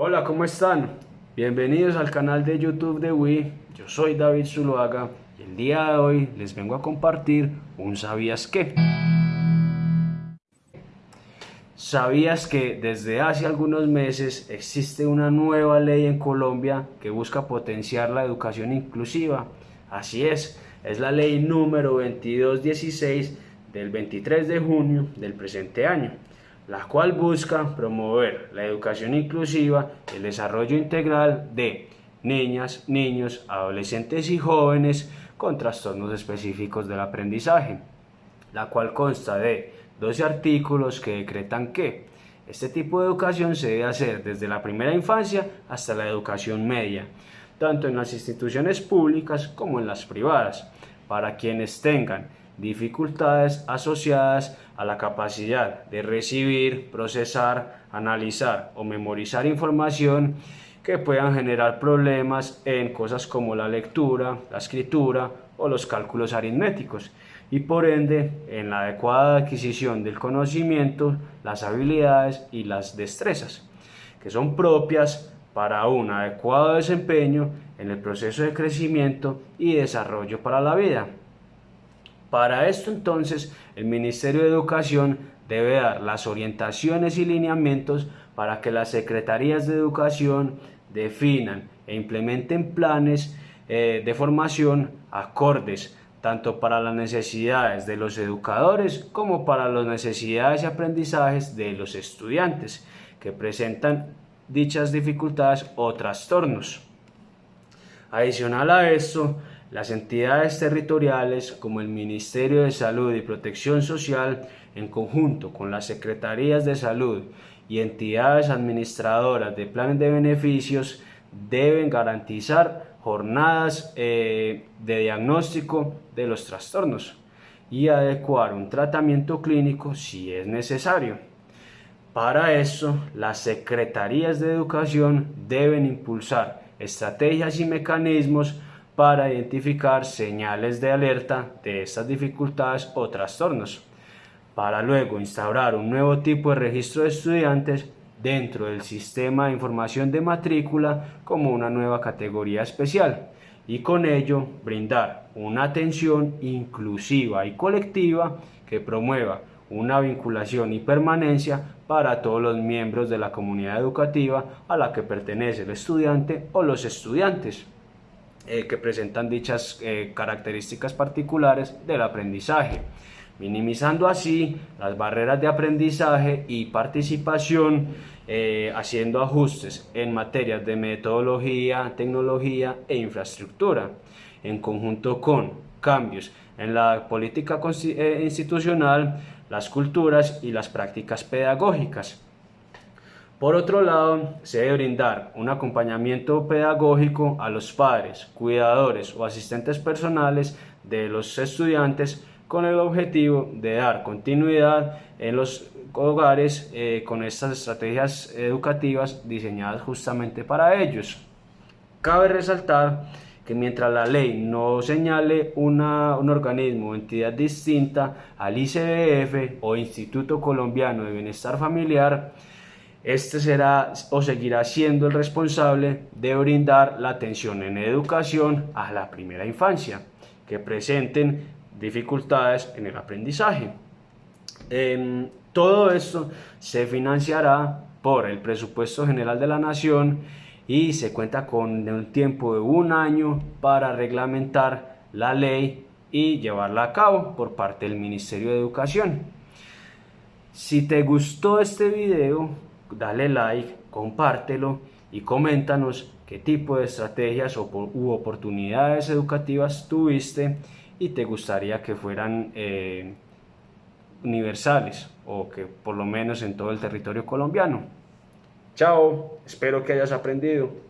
Hola, ¿cómo están? Bienvenidos al canal de YouTube de Wii. Yo soy David Zuluaga y el día de hoy les vengo a compartir un ¿Sabías qué? ¿Sabías que desde hace algunos meses existe una nueva ley en Colombia que busca potenciar la educación inclusiva? Así es, es la ley número 2216 del 23 de junio del presente año la cual busca promover la educación inclusiva y el desarrollo integral de niñas, niños, adolescentes y jóvenes con trastornos específicos del aprendizaje, la cual consta de 12 artículos que decretan que este tipo de educación se debe hacer desde la primera infancia hasta la educación media, tanto en las instituciones públicas como en las privadas, para quienes tengan dificultades asociadas a la capacidad de recibir, procesar, analizar o memorizar información que puedan generar problemas en cosas como la lectura, la escritura o los cálculos aritméticos y por ende en la adecuada adquisición del conocimiento, las habilidades y las destrezas que son propias para un adecuado desempeño en el proceso de crecimiento y desarrollo para la vida. Para esto entonces el Ministerio de Educación debe dar las orientaciones y lineamientos para que las secretarías de educación definan e implementen planes eh, de formación acordes tanto para las necesidades de los educadores como para las necesidades y aprendizajes de los estudiantes que presentan dichas dificultades o trastornos. Adicional a esto, las entidades territoriales como el Ministerio de Salud y Protección Social en conjunto con las Secretarías de Salud y entidades administradoras de planes de beneficios deben garantizar jornadas eh, de diagnóstico de los trastornos y adecuar un tratamiento clínico si es necesario. Para eso, las secretarías de educación deben impulsar estrategias y mecanismos para identificar señales de alerta de estas dificultades o trastornos, para luego instaurar un nuevo tipo de registro de estudiantes dentro del sistema de información de matrícula como una nueva categoría especial y con ello brindar una atención inclusiva y colectiva que promueva una vinculación y permanencia para todos los miembros de la comunidad educativa a la que pertenece el estudiante o los estudiantes. Eh, que presentan dichas eh, características particulares del aprendizaje, minimizando así las barreras de aprendizaje y participación, eh, haciendo ajustes en materias de metodología, tecnología e infraestructura, en conjunto con cambios en la política institucional, las culturas y las prácticas pedagógicas por otro lado, se debe brindar un acompañamiento pedagógico a los padres, cuidadores o asistentes personales de los estudiantes con el objetivo de dar continuidad en los hogares eh, con estas estrategias educativas diseñadas justamente para ellos. Cabe resaltar que mientras la ley no señale un organismo o entidad distinta al ICBF o Instituto Colombiano de Bienestar Familiar, este será o seguirá siendo el responsable de brindar la atención en educación a la primera infancia que presenten dificultades en el aprendizaje. todo esto se financiará por el presupuesto general de la nación y se cuenta con un tiempo de un año para reglamentar la ley y llevarla a cabo por parte del Ministerio de Educación. Si te gustó este video, dale like, compártelo y coméntanos qué tipo de estrategias u oportunidades educativas tuviste y te gustaría que fueran eh, universales o que por lo menos en todo el territorio colombiano. Chao, espero que hayas aprendido.